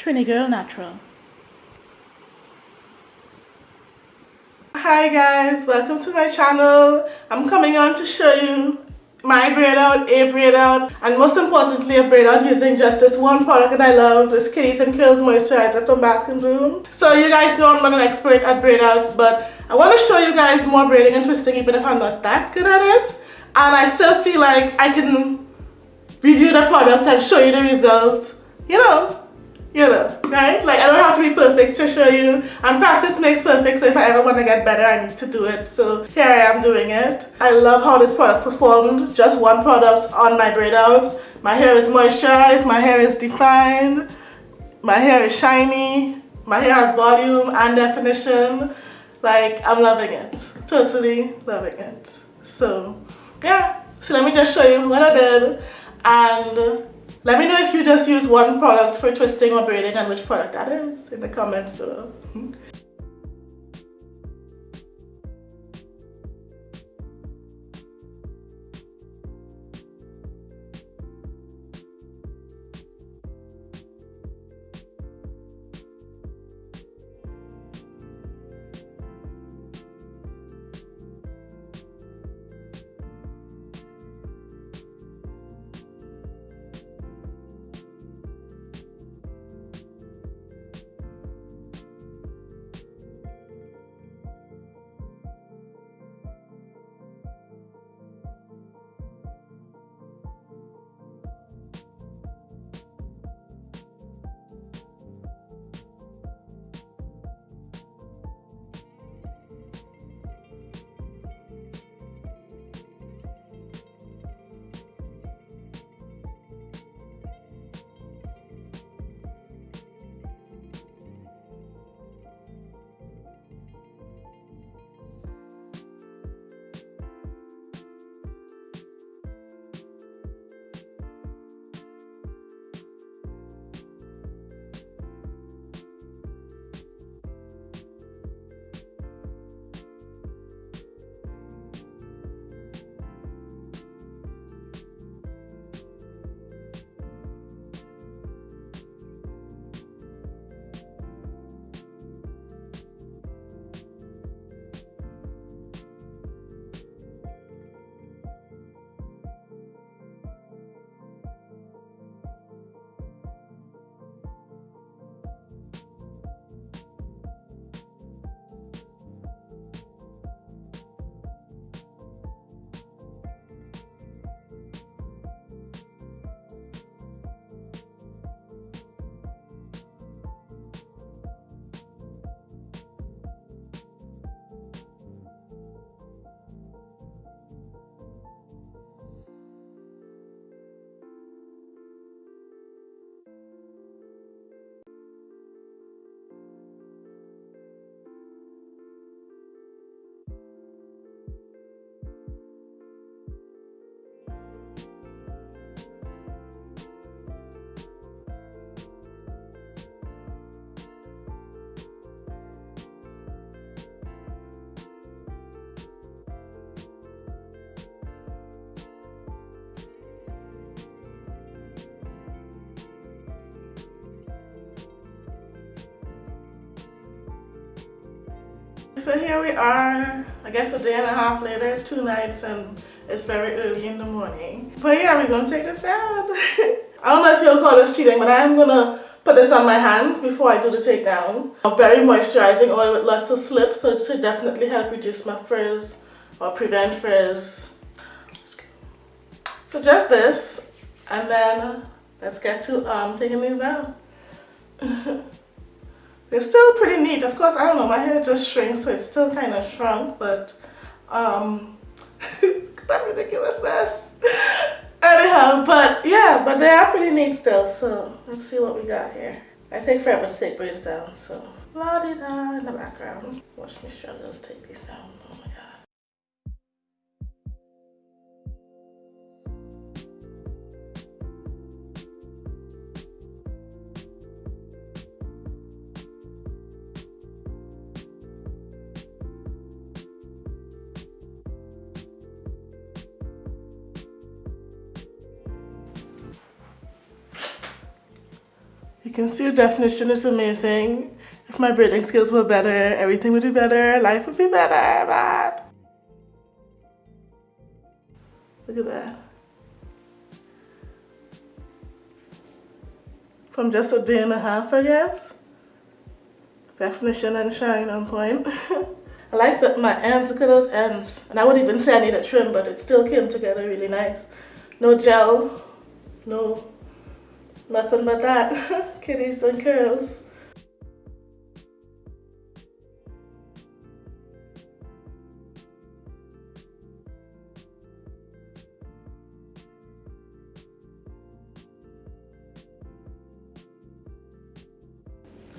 Trini Girl Natural. Hi guys, welcome to my channel. I'm coming on to show you my braid out, a braid out, and most importantly a braid out using just this one product that I love, this Kitties and Curls Moisturizer from Bask and Bloom. So you guys know I'm not an expert at braid outs, but I want to show you guys more braiding and twisting even if I'm not that good at it. And I still feel like I can review the product and show you the results, you know, you know, right? Like I don't have to be perfect to show you and practice makes perfect so if I ever want to get better I need to do it. So here I am doing it. I love how this product performed. Just one product on my braid out. My hair is moisturized, my hair is defined, my hair is shiny, my hair has volume and definition. Like I'm loving it. Totally loving it. So yeah, so let me just show you what I did and let me know if you just use one product for twisting or braiding and which product that is in the comments below. So here we are, I guess a day and a half later, two nights and it's very early in the morning. But yeah, we're gonna take this down. I don't know if you'll call this cheating, but I am gonna put this on my hands before I do the takedown. A very moisturizing oil with lots of slip, so it should definitely help reduce my frizz or prevent frizz. So just this, and then let's get to um, taking these down. They're still pretty neat. Of course, I don't know, my hair just shrinks, so it's still kind of shrunk, but um, that ridiculous mess. Anyhow, but yeah, but they are pretty neat still, so let's see what we got here. I take forever to take braids down, so la-di-da in the background. Watch me struggle to take these down. You can see the definition is amazing. If my braiding skills were better, everything would be better, life would be better, man. Look at that. From just a day and a half, I guess. Definition and shine on point. I like that my ends, look at those ends. And I would even say I need a trim, but it still came together really nice. No gel, no, nothing but that. Kitties and curls.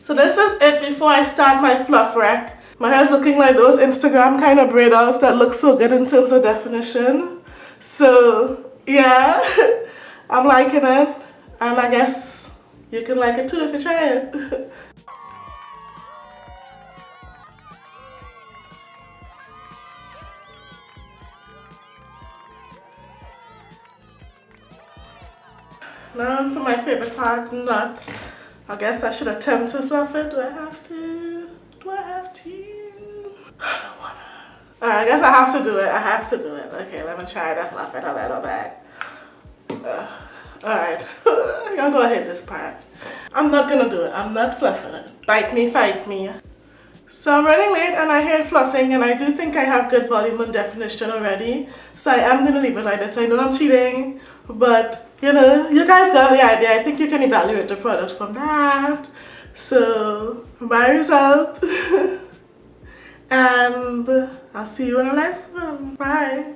So this is it before I start my fluff rack. My hair's looking like those Instagram kind of braid outs that look so good in terms of definition. So yeah, I'm liking it. And I guess you can like it too if you try it. now for my favorite part, not. I guess I should attempt to fluff it. Do I have to? Do I have to? I don't wanna. Alright, I guess I have to do it. I have to do it. Okay, let me try to fluff it a little bit. Uh, Alright, y'all know I hate this part. I'm not gonna do it. I'm not fluffing it. Bite me, fight me. So I'm running late and I heard fluffing and I do think I have good volume and definition already. So I am gonna leave it like this. I know I'm cheating, but you know, you guys got the idea. I think you can evaluate the product from that. So my result. and I'll see you in the next one. Bye.